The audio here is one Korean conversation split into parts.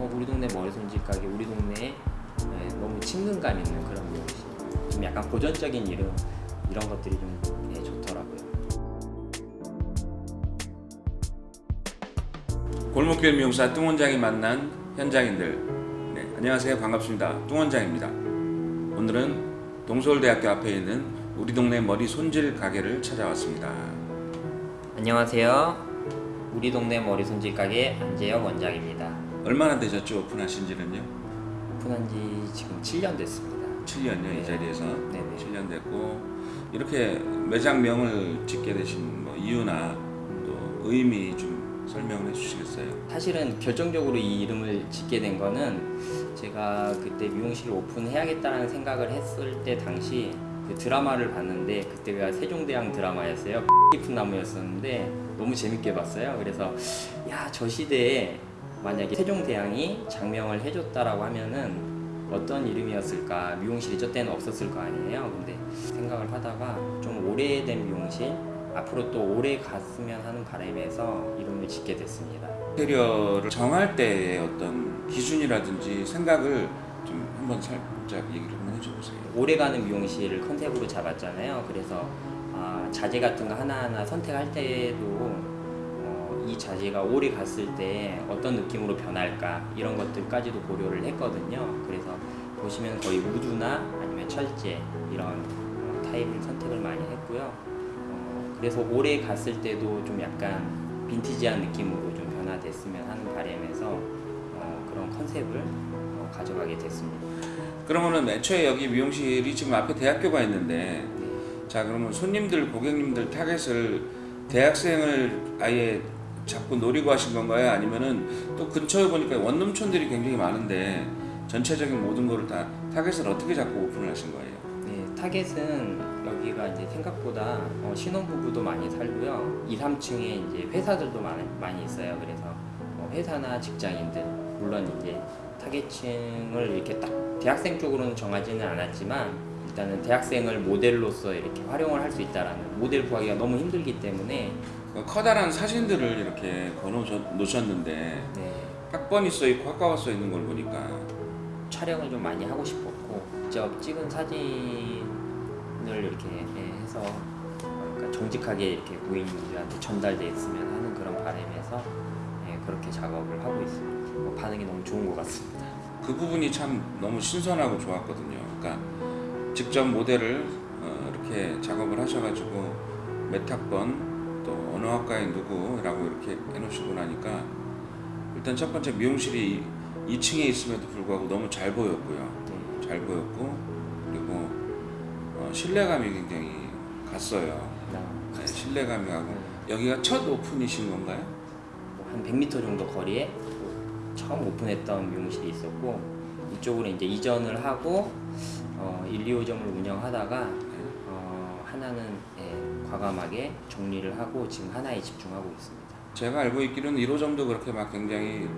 어, 우리 동네 머리 손질 가게 우리 동네에 네, 너무 친근감 있는 그런 미용실 좀 약간 고전적인 이름 이런 것들이 좀 네, 좋더라고요. 골목길 미용사 뚱 원장이 만난 현장인들. 네, 안녕하세요. 반갑습니다. 뚱 원장입니다. 오늘은 동서울대학교 앞에 있는 우리 동네 머리 손질 가게를 찾아왔습니다. 안녕하세요. 우리 동네 머리 손질 가게 안재혁 원장입니다 얼마나 되셨죠 오픈하신 지는요? 오픈한 지 지금 7년 됐습니다 7년요 네. 이 자리에서 네네. 7년 됐고 이렇게 매장명을 짓게 되신 뭐 이유나 또 의미 좀 설명을 해주시겠어요? 사실은 결정적으로 이 이름을 짓게 된 거는 제가 그때 미용실을 오픈해야겠다는 생각을 했을 때 당시 그 드라마를 봤는데 그때가 세종대왕 드라마였어요 깊은 나무였었는데 너무 재밌게 봤어요 그래서 야 저 시대에 만약에 세종대왕이 장명을 해줬다라고 하면은 어떤 이름이었을까? 미용실이 저 때는 없었을 거 아니에요. 근데 생각을 하다가 좀 오래된 미용실 앞으로 또 오래 갔으면 하는 바람에서 이름을 짓게 됐습니다. 인테리어를 정할 때의 어떤 기준이라든지 생각을 좀 한번 살짝 얘기를 한번 해줘보세요. 오래가는 미용실을 컨셉으로 잡았잖아요. 그래서 아, 자재 같은 거 하나하나 선택할 때도 어, 이 자재가 오래 갔을 때 어떤 느낌으로 변할까 이런 것들까지도 고려를 했거든요. 그래서 보시면 거의 우드나 아니면 철제 이런 어, 타입을 선택을 많이 했고요. 어, 그래서 오래 갔을 때도 좀 약간 빈티지한 느낌으로 좀 변화됐으면 하는 바람에서 어, 그런 컨셉을 어, 가져가게 됐습니다. 그러면은 애초에 여기 미용실이 지금 앞에 대학교가 있는데 네. 자 그러면 손님들 고객님들 타겟을 대학생을 아예 잡고 노리고 하신 건가요? 아니면은 또 근처에 보니까 원룸촌들이 굉장히 많은데 전체적인 모든 거를 다 타겟을 어떻게 잡고 오픈을 하신 거예요? 네, 타겟은 여기가 이제 생각보다 어, 신혼부부도 많이 살고요. 2, 3층에 이제 회사들도 많이, 많이 있어요. 그래서 어, 회사나 직장인들, 물론 이제 타겟층을 이렇게 딱 대학생 쪽으로는 정하지는 않았지만 일단은 대학생을 모델로서 이렇게 활용을 할 수 있다라는 모델 구하기가 너무 힘들기 때문에 그 커다란 사진들을 이렇게 걸어 놓으셨는데 네, 학번이 써 있고 학과가 써 있는 걸 보니까 촬영을 좀 많이 하고 싶었고 직접 찍은 사진을 이렇게 예, 해서 그러니까 정직하게 이렇게 고객님들한테 전달됐으면 하는 그런 바람에서 예, 그렇게 작업을 하고 있습니다. 뭐 반응이 너무 좋은 것 같습니다. 그 부분이 참 너무 신선하고 좋았거든요. 그러니까 직접 모델을 어, 이렇게 작업을 하셔가지고 몇 학번 또 어느 학과에 누구라고 이렇게 해놓으시고 나니까 일단 첫 번째 미용실이 2층에 있음에도 불구하고 너무 잘 보였고요. 네, 잘 보였고 그리고 어, 신뢰감이 굉장히 갔어요. 나- 네, 신뢰감이 가고 네, 여기가 첫 오픈이신 건가요? 뭐한 100m 정도 거리에 처음 오픈했던 미용실이 있었고 이쪽으로 이제 이전을 하고 어, 1, 2호점을 운영하다가 어, 하나는 예, 과감하게 정리를 하고 지금 하나에 집중하고 있습니다. 제가 알고 있기로는 1호점도 그렇게 막 굉장히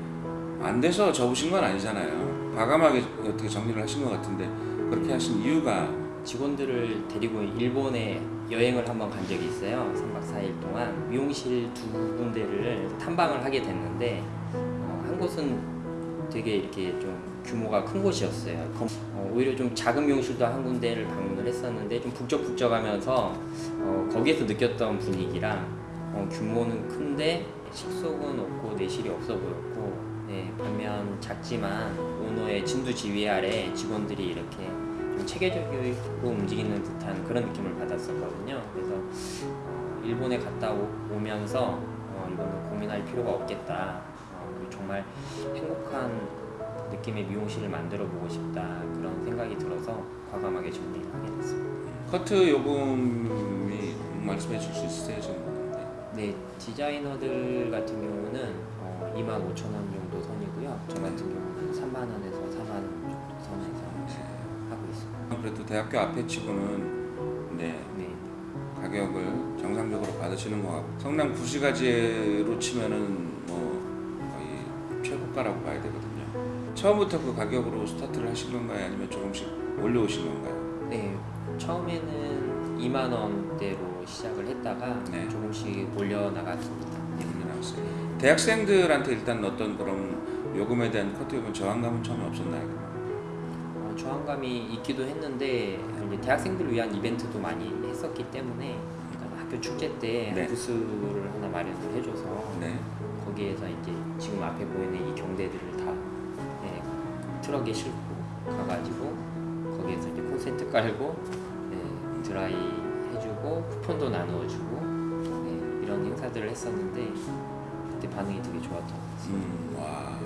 안 돼서 접으신 건 아니잖아요. 과감하게 어떻게 정리를 하신 것 같은데 그렇게 하신 이유가 직원들을 데리고 일본에 여행을 한번 간 적이 있어요. 3박 4일 동안 미용실 두 군데를 탐방을 하게 됐는데 어, 한 곳은 되게 이렇게 좀 규모가 큰 곳이었어요. 검- 어, 오히려 좀 작은 미용실도 한 군데를 방문을 했었는데 좀 북적북적하면서 어, 거기에서 느꼈던 분위기랑 어, 규모는 큰데 식속은 없고 내실이 없어 보였고 네, 반면 작지만 오너의 진두지휘 아래 직원들이 이렇게 좀 체계적으로 움직이는 듯한 그런 느낌을 받았었거든요. 그래서 어, 일본에 갔다 오, 면서 어, 이거는 고민할 필요가 없겠다. 정말 행복한 느낌의 미용실을 만들어 보고 싶다 그런 생각이 들어서 과감하게 정리를 하게 됐습니다. 커트 요금이 말씀해 줄수 있으세요? 좀? 네, 디자이너들 같은 경우는 어, 2만 5천 원 정도 선이고요. 저 같은 경우는 3만 원에서 4만 원 정도 선에서 하고 있습니다. 그래도 대학교 앞에 치고는 네 네. 가격을 정상적으로 받으시는 것 같고 성남 구시가지로 치면은 뭐 최고가라고 봐야 되거든요. 처음부터 그 가격으로 스타트를 하신 건가요? 아니면 조금씩 올려오신 건가요? 네, 처음에는 2만 원대로 시작을 했다가 네. 조금씩 올려 나갔습니다. 네. 올려나갔어요. 대학생들한테 일단 어떤 그런 요금에 대한 커트요금 저항감은 처음에 없었나요? 어, 저항감이 있기도 했는데 대학생들을 위한 이벤트도 많이 했었기 때문에 그러니까 학교 축제 때 네. 부스를 하나 마련을 해줘서 네. 거기에서 이제 지금 앞에 보이는 이 경대들을 다 네, 트럭에 싣고 가가지고 거기에서 이제 콘센트 깔고 네, 드라이 해주고 쿠폰도 나누어주고 네, 이런 행사들을 했었는데 그때 반응이 되게 좋았던 것 같아요. 음, 와.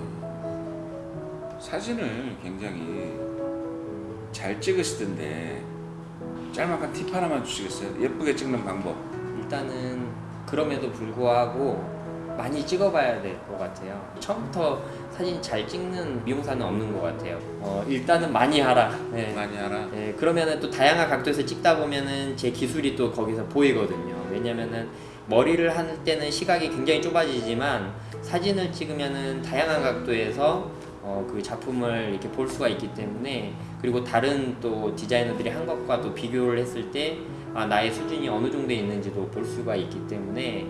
사진을 굉장히 잘 찍으시던데 짤막한 팁 하나만 주시겠어요? 예쁘게 찍는 방법. 일단은 그럼에도 불구하고 많이 찍어봐야 될 것 같아요. 처음부터 사진 잘 찍는 미용사는 없는 것 같아요. 어, 일단은 많이 하라. 네. 많이 하라. 네, 그러면은 또 다양한 각도에서 찍다 보면은 제 기술이 또 거기서 보이거든요. 왜냐면은 머리를 할 때는 시각이 굉장히 좁아지지만 사진을 찍으면은 다양한 각도에서 어, 그 작품을 이렇게 볼 수가 있기 때문에 그리고 다른 또 디자이너들이 한 것과 또 비교를 했을 때 아, 나의 수준이 어느 정도에 있는지도 볼 수가 있기 때문에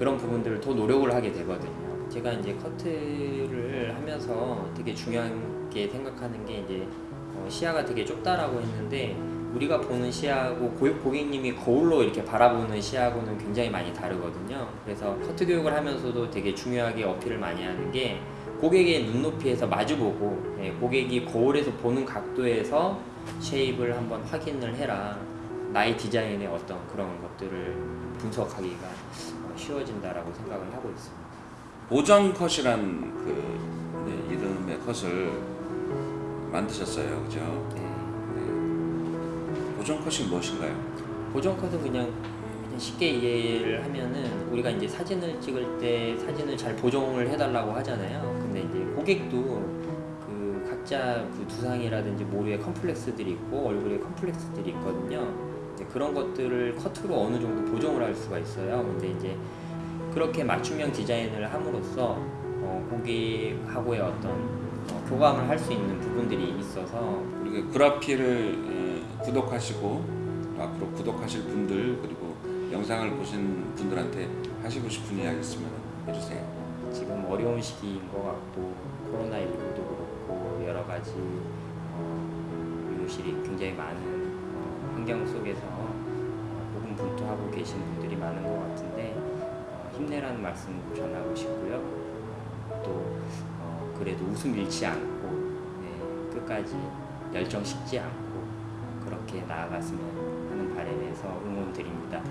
그런 부분들을 더 노력을 하게 되거든요. 제가 이제 커트를 하면서 되게 중요하게 생각하는 게 이제 어, 시야가 되게 좁다라고 했는데 우리가 보는 시야하고 고- 고객님이 거울로 이렇게 바라보는 시야하고는 굉장히 많이 다르거든요. 그래서 커트 교육을 하면서도 되게 중요하게 어필을 많이 하는 게 고객의 눈높이에서 마주보고 예, 고객이 거울에서 보는 각도에서 쉐입을 한번 확인을 해라. 나의 디자인의 어떤 그런 것들을 분석하기가 어, 쉬워진다라고 생각을 하고 있습니다. 보정 컷이란 그 네, 이름의 컷을 만드셨어요, 그죠? 네. 네. 보정 컷이 무엇인가요? 보정 컷은 그냥, 쉽게 이해를 하면은 우리가 이제 사진을 찍을 때 사진을 잘 보정을 해달라고 하잖아요. 근데 이제 고객도 그 각자 그 두상이라든지 모류에 컴플렉스들이 있고 얼굴에 컴플렉스들이 있거든요. 그런 것들을 커트로 어느 정도 보정을 할 수가 있어요. 근데 이제 그렇게 맞춤형 디자인을 함으로써 어, 고객하고의 어떤 어, 교감을 할 수 있는 부분들이 있어서 우리가 그라피를 어, 구독하시고 또 앞으로 구독하실 분들 그리고 영상을 보신 분들한테 하시고 싶은 이야기 있으면 해주세요. 지금 어려운 시기인 것 같고 코로나19도 그렇고 여러 가지 어, 미용실이 굉장히 많은 어, 환경 속에서 어, 고군분투하고 계신 분들이 많은 것 같은데 어, 힘내라는 말씀 전하고 싶고요. 또 어, 그래도 웃음 잃지 않고 네, 끝까지 열정 식지 않고 그렇게 나아갔으면 하는 바람에서 응원 드립니다.